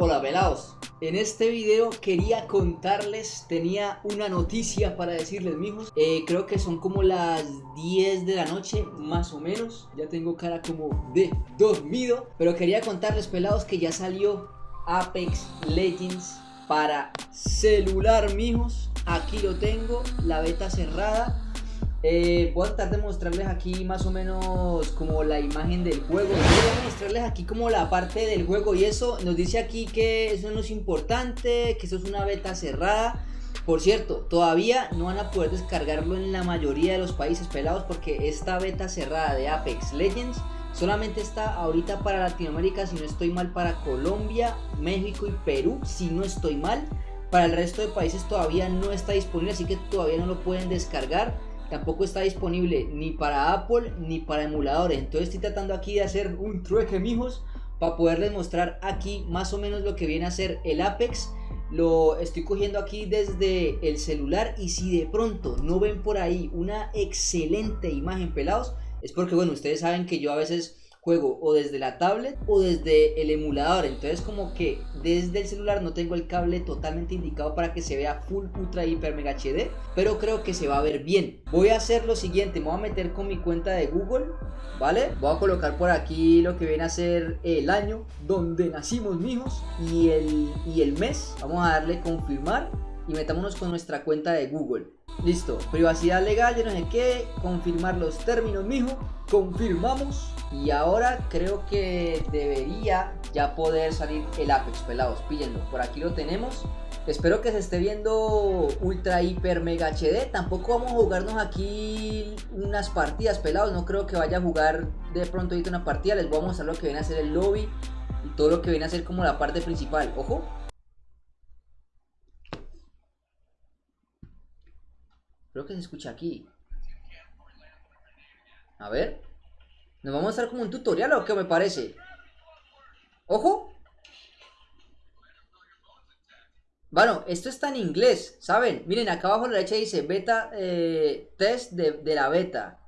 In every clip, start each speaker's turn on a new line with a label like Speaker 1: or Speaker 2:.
Speaker 1: Hola pelados, en este video quería contarles, tenía una noticia para decirles mijos. Eh, Creo que son como las 10 de la noche, más o menos. Ya tengo cara como de dormido Pero quería contarles pelados que ya salió Apex Legends para celular mijos. Aquí lo tengo, la beta cerrada eh, voy a tratar de mostrarles aquí más o menos como la imagen del juego. Voy a mostrarles aquí como la parte del juego y eso. Nos dice aquí que eso no es importante, que eso es una beta cerrada. Por cierto, todavía no van a poder descargarlo en la mayoría de los países pelados porque esta beta cerrada de Apex Legends solamente está ahorita para Latinoamérica, si no estoy mal, para Colombia, México y Perú, si no estoy mal. Para el resto de países todavía no está disponible, así que todavía no lo pueden descargar tampoco está disponible ni para Apple ni para emuladores. Entonces estoy tratando aquí de hacer un trueque, mijos, para poderles mostrar aquí más o menos lo que viene a ser el Apex. Lo estoy cogiendo aquí desde el celular y si de pronto no ven por ahí una excelente imagen pelados, es porque bueno, ustedes saben que yo a veces juego o desde la tablet o desde el emulador. Entonces como que desde el celular no tengo el cable totalmente indicado para que se vea full ultra hiper mega HD pero creo que se va a ver bien. Voy a hacer lo siguiente me voy a meter con mi cuenta de google vale voy a colocar por aquí lo que viene a ser el año donde nacimos mijos y el y el mes. Vamos a darle confirmar y metámonos con nuestra cuenta de google listo privacidad legal de no sé qué confirmar los términos mijo confirmamos y ahora creo que debería ya poder salir el Apex, pelados, píllenlo. Por aquí lo tenemos. Espero que se esté viendo ultra, hiper, mega HD. Tampoco vamos a jugarnos aquí unas partidas, pelados. No creo que vaya a jugar de pronto ahorita una partida. Les voy a mostrar lo que viene a ser el lobby y todo lo que viene a ser como la parte principal. Ojo. Creo que se escucha aquí. A ver. Nos vamos a estar como un tutorial o qué me parece. Ojo. Bueno, esto está en inglés, ¿saben? Miren, acá abajo a la derecha dice beta eh, test de, de la beta.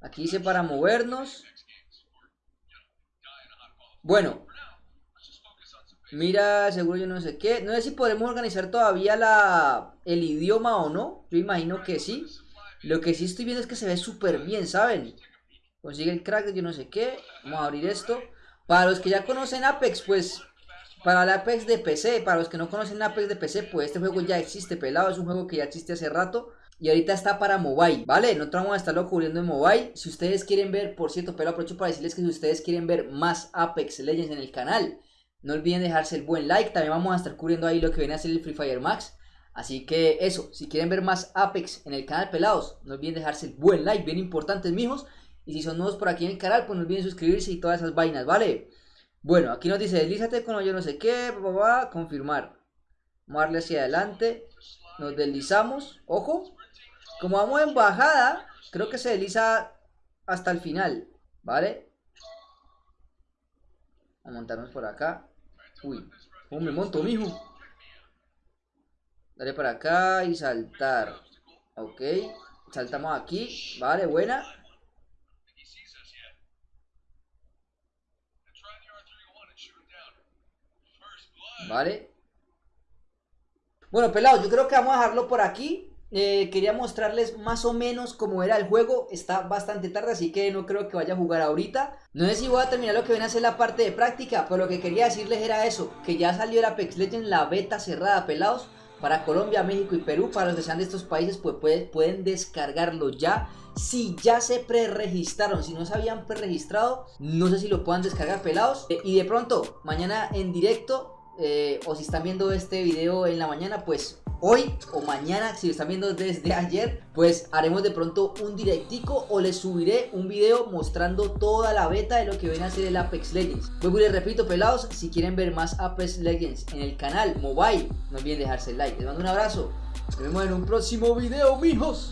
Speaker 1: Aquí dice para movernos. Bueno. Mira, seguro yo no sé qué. No sé si podemos organizar todavía la, el idioma o no. Yo imagino que sí. Lo que sí estoy viendo es que se ve súper bien, ¿saben? Consigue el crack de yo no sé qué. Vamos a abrir esto. Para los que ya conocen Apex, pues... Para el Apex de PC, para los que no conocen Apex de PC, pues este juego ya existe, pelado. Es un juego que ya existe hace rato. Y ahorita está para mobile, ¿vale? No vamos a estarlo cubriendo en mobile. Si ustedes quieren ver, por cierto, pero aprovecho para decirles que si ustedes quieren ver más Apex Legends en el canal, no olviden dejarse el buen like. También vamos a estar cubriendo ahí lo que viene a ser el Free Fire Max. Así que eso, si quieren ver más Apex en el canal pelados, no olviden dejarse el buen like, bien importantes mijos. Y si son nuevos por aquí en el canal, pues no olviden suscribirse y todas esas vainas, ¿vale? Bueno, aquí nos dice, deslízate con yo no sé qué, va confirmar. Vamos a darle hacia adelante. Nos deslizamos, ojo. Como vamos en bajada, creo que se desliza hasta el final, ¿vale? A montarnos por acá. Uy, ¿cómo me monto, mijo? Dale para acá y saltar. Ok, saltamos aquí, vale, buena. Vale. Bueno, pelados, yo creo que vamos a dejarlo por aquí. Eh, quería mostrarles más o menos cómo era el juego. Está bastante tarde, así que no creo que vaya a jugar ahorita. No sé si voy a terminar lo que viene a ser la parte de práctica, pero lo que quería decirles era eso, que ya salió el Apex Legends, la beta cerrada, pelados. Para Colombia, México y Perú, para los que sean de estos países, pues pueden descargarlo ya. Si ya se preregistraron, si no se habían preregistrado, no sé si lo puedan descargar pelados. Eh, y de pronto, mañana en directo eh, o si están viendo este video en la mañana, pues hoy o mañana, si lo están viendo desde ayer, pues haremos de pronto un directico o les subiré un video mostrando toda la beta de lo que viene a ser el Apex Legends. Pues les repito, pelados, si quieren ver más Apex Legends en el canal mobile, no olviden dejarse el like. Les mando un abrazo, nos vemos en un próximo video, mijos.